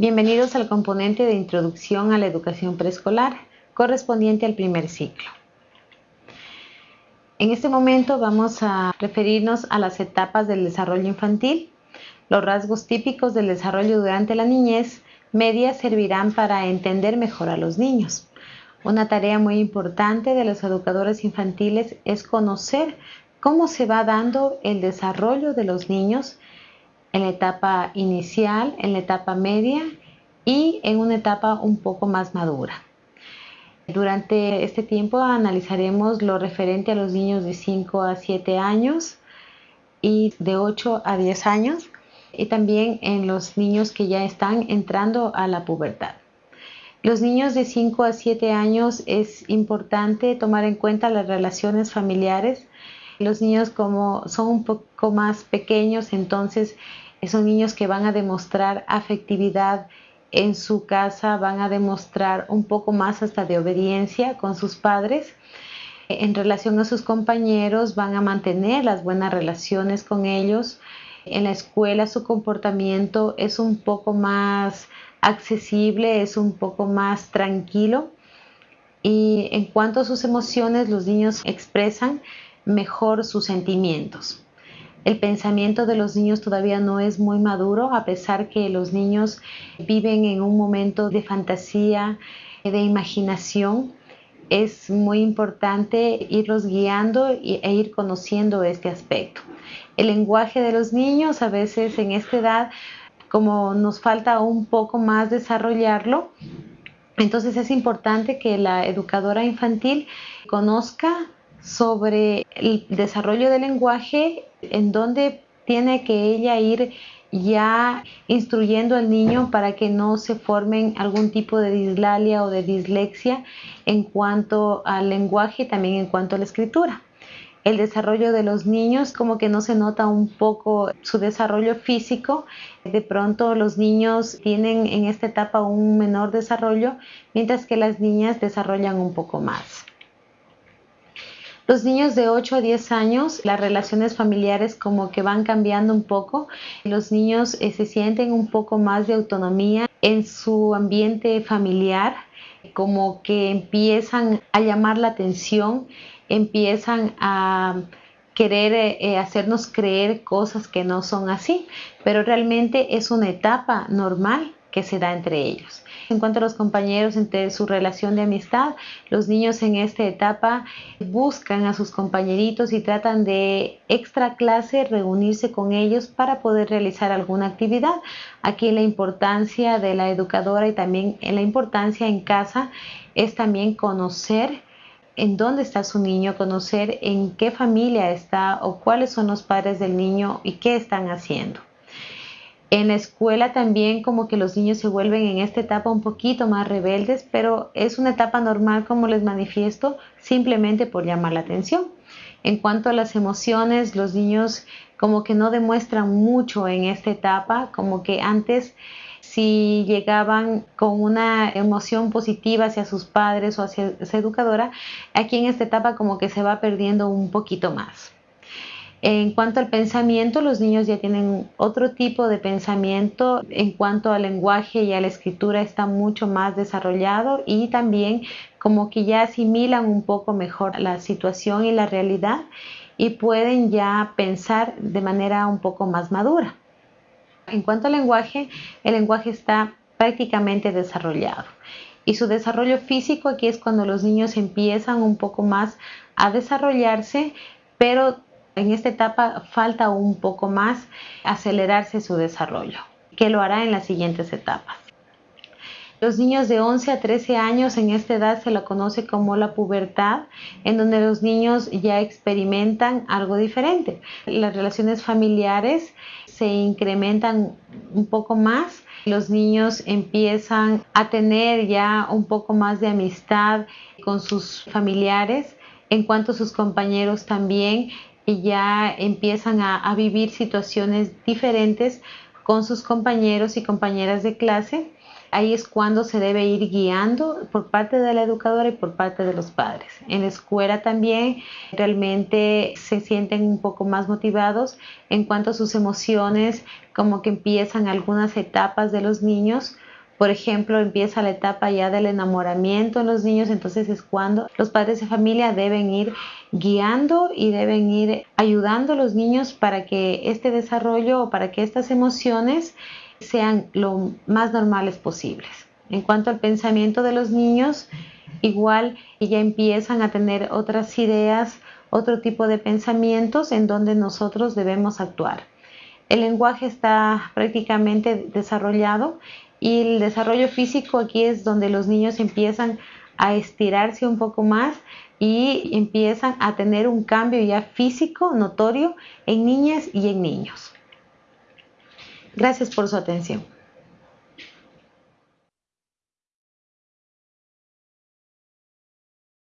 Bienvenidos al componente de Introducción a la Educación Preescolar, correspondiente al primer ciclo. En este momento vamos a referirnos a las etapas del desarrollo infantil. Los rasgos típicos del desarrollo durante la niñez media servirán para entender mejor a los niños. Una tarea muy importante de los educadores infantiles es conocer cómo se va dando el desarrollo de los niños en la etapa inicial, en la etapa media y en una etapa un poco más madura. Durante este tiempo analizaremos lo referente a los niños de 5 a 7 años y de 8 a 10 años y también en los niños que ya están entrando a la pubertad. Los niños de 5 a 7 años es importante tomar en cuenta las relaciones familiares los niños como son un poco más pequeños, entonces son niños que van a demostrar afectividad en su casa, van a demostrar un poco más hasta de obediencia con sus padres. En relación a sus compañeros, van a mantener las buenas relaciones con ellos. En la escuela su comportamiento es un poco más accesible, es un poco más tranquilo. Y en cuanto a sus emociones, los niños expresan mejor sus sentimientos. El pensamiento de los niños todavía no es muy maduro, a pesar que los niños viven en un momento de fantasía, de imaginación. Es muy importante irlos guiando e ir conociendo este aspecto. El lenguaje de los niños a veces en esta edad, como nos falta un poco más desarrollarlo, entonces es importante que la educadora infantil conozca sobre el desarrollo del lenguaje, en donde tiene que ella ir ya instruyendo al niño para que no se formen algún tipo de dislalia o de dislexia en cuanto al lenguaje y también en cuanto a la escritura. El desarrollo de los niños como que no se nota un poco su desarrollo físico. De pronto los niños tienen en esta etapa un menor desarrollo, mientras que las niñas desarrollan un poco más. Los niños de 8 a 10 años, las relaciones familiares como que van cambiando un poco. Los niños eh, se sienten un poco más de autonomía en su ambiente familiar, como que empiezan a llamar la atención, empiezan a querer eh, eh, hacernos creer cosas que no son así, pero realmente es una etapa normal que se da entre ellos. En cuanto a los compañeros, entre su relación de amistad, los niños en esta etapa buscan a sus compañeritos y tratan de extra clase reunirse con ellos para poder realizar alguna actividad. Aquí la importancia de la educadora y también la importancia en casa es también conocer en dónde está su niño, conocer en qué familia está o cuáles son los padres del niño y qué están haciendo. En la escuela también como que los niños se vuelven en esta etapa un poquito más rebeldes, pero es una etapa normal como les manifiesto, simplemente por llamar la atención. En cuanto a las emociones, los niños como que no demuestran mucho en esta etapa, como que antes si llegaban con una emoción positiva hacia sus padres o hacia su educadora, aquí en esta etapa como que se va perdiendo un poquito más. En cuanto al pensamiento, los niños ya tienen otro tipo de pensamiento. En cuanto al lenguaje y a la escritura está mucho más desarrollado y también como que ya asimilan un poco mejor la situación y la realidad y pueden ya pensar de manera un poco más madura. En cuanto al lenguaje, el lenguaje está prácticamente desarrollado. Y su desarrollo físico aquí es cuando los niños empiezan un poco más a desarrollarse, pero en esta etapa falta un poco más acelerarse su desarrollo, que lo hará en las siguientes etapas. Los niños de 11 a 13 años en esta edad se la conoce como la pubertad, en donde los niños ya experimentan algo diferente. Las relaciones familiares se incrementan un poco más, los niños empiezan a tener ya un poco más de amistad con sus familiares, en cuanto a sus compañeros también y ya empiezan a, vivir situaciones diferentes con sus compañeros y compañeras de clase. Ahí es cuando se debe ir guiando por parte de la educadora y por parte de los padres. En la escuela también realmente se sienten un poco más motivados en cuanto a sus emociones, como que empiezan algunas etapas de los niños por ejemplo, empieza la etapa ya del enamoramiento en los niños, entonces es cuando los padres de familia deben ir guiando y deben ir ayudando a los niños para que este desarrollo o para que estas emociones sean lo más normales posibles. En cuanto al pensamiento de los niños, igual ya empiezan a tener otras ideas, otro tipo de pensamientos en donde nosotros debemos actuar. El lenguaje está prácticamente desarrollado y el desarrollo físico aquí es donde los niños empiezan a estirarse un poco más y empiezan a tener un cambio ya físico notorio en niñas y en niños. Gracias por su atención.